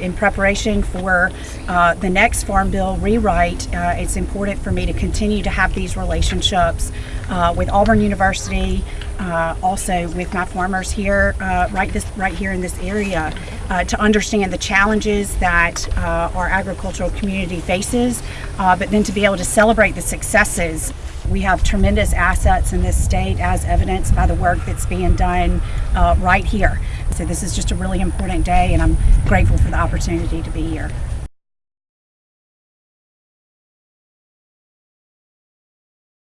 in preparation for uh, the next Farm Bill rewrite, uh, it's important for me to continue to have these relationships uh, with Auburn University, uh, also with my farmers here, uh, right this right here in this area, to understand the challenges that our agricultural community faces, but then to be able to celebrate the successes. We have tremendous assets in this state, as evidenced by the work that's being done uh, right here. So this is just a really important day, and I'm grateful for the opportunity to be here.